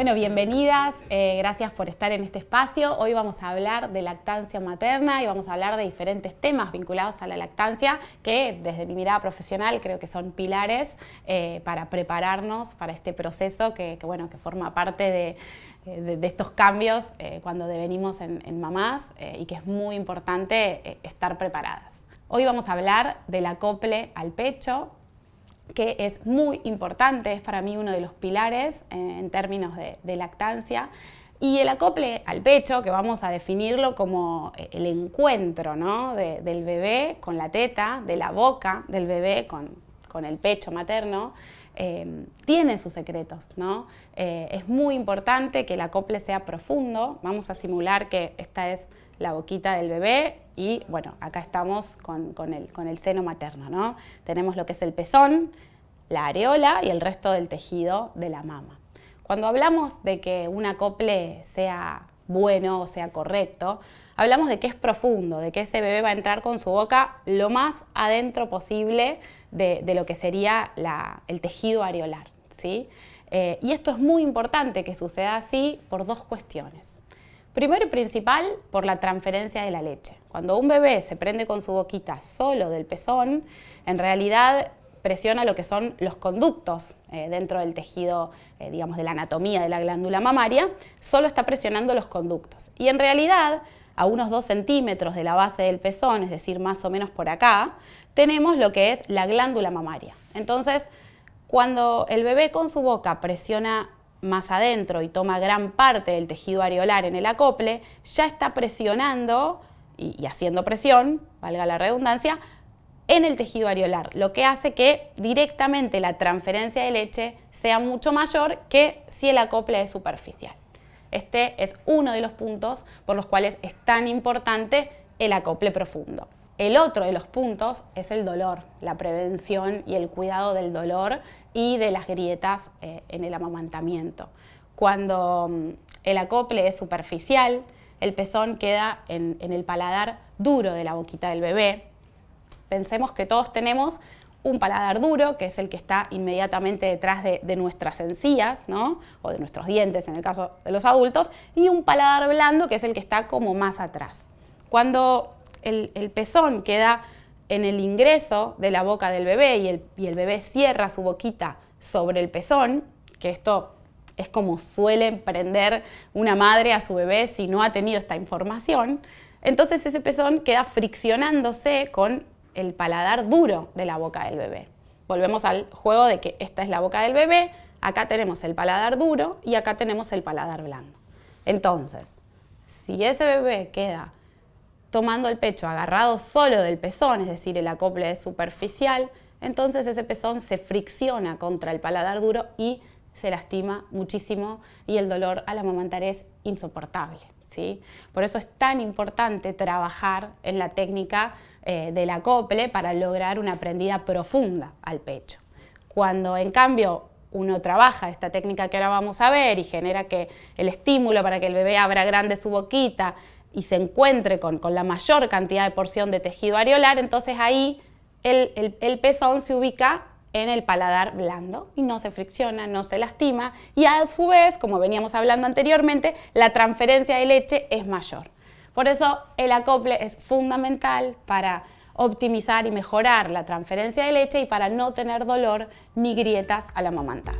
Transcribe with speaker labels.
Speaker 1: Bueno, bienvenidas, eh, gracias por estar en este espacio. Hoy vamos a hablar de lactancia materna y vamos a hablar de diferentes temas vinculados a la lactancia que desde mi mirada profesional creo que son pilares eh, para prepararnos para este proceso que, bueno, que forma parte de, eh, estos cambios cuando devenimos en, mamás y que es muy importante estar preparadas. Hoy vamos a hablar del acople al pecho, que es muy importante, es para mí uno de los pilares eh, en términos de, lactancia. Y el acople al pecho, que vamos a definirlo como eh, el encuentro del bebé con la teta, de la boca del bebé con, el pecho materno, eh, tiene sus secretos. ¿no? es muy importante que el acople sea profundo. Vamos a simular que esta es la boquita del bebé y bueno, acá estamos con, el, con el seno materno, ¿no? Tenemos lo que es el pezón, la areola y el resto del tejido de la mama. Cuando hablamos de que un acople sea bueno o sea correcto, hablamos de que es profundo, de que ese bebé va a entrar con su boca lo más adentro posible de, lo que sería el tejido areolar. ¿sí? Eh, y esto es muy importante que suceda así por dos cuestiones. Primero y principal, por la transferencia de la leche. Cuando un bebé se prende con su boquita solo del pezón, en realidad presiona lo que son los conductos eh, dentro del tejido, eh, digamos, de la anatomía de la glándula mamaria, solo está presionando los conductos. Y en realidad, a unos 2 centímetros de la base del pezón, es decir, más o menos por acá, tenemos lo que es la glándula mamaria. Entonces, cuando el bebé con su boca presiona más adentro y toma gran parte del tejido areolar en el acople, ya está presionando y, haciendo presión, valga la redundancia, en el tejido areolar, lo que hace que directamente la transferencia de leche sea mucho mayor que si el acople es superficial. Este es uno de los puntos por los cuales es tan importante el acople profundo. El otro de los puntos es el dolor, la prevención y el cuidado del dolor y de las grietas eh, en el amamantamiento. Cuando mm, el acople es superficial, el pezón queda en, el paladar duro de la boquita del bebé. Pensemos que todos tenemos un paladar duro, que es el que está inmediatamente detrás de, nuestras encías, ¿no? o de nuestros dientes en el caso de los adultos, y un paladar blando, que es el que está como más atrás. Cuando el, pezón queda en el ingreso de la boca del bebé y el, bebé cierra su boquita sobre el pezón, que esto es como suele prender una madre a su bebé si no ha tenido esta información, entonces ese pezón queda friccionándose con el paladar duro de la boca del bebé. Volvemos al juego de que esta es la boca del bebé, acá tenemos el paladar duro y acá tenemos el paladar blando. Entonces, si ese bebé queda tomando el pecho agarrado solo del pezón, es decir, el acople es superficial, entonces ese pezón se fricciona contra el paladar duro y se lastima muchísimo y el dolor al amamantar es insoportable. ¿sí? Por eso es tan importante trabajar en la técnica eh, del acople para lograr una prendida profunda al pecho. Cuando en cambio uno trabaja esta técnica que ahora vamos a ver y genera que el estímulo para que el bebé abra grande su boquita y se encuentre con, la mayor cantidad de porción de tejido areolar, entonces ahí el, pezón se ubica en el paladar blando y no se fricciona, no se lastima y a su vez, como veníamos hablando anteriormente, la transferencia de leche es mayor. Por eso el acople es fundamental para optimizar y mejorar la transferencia de leche y para no tener dolor ni grietas al amamantar.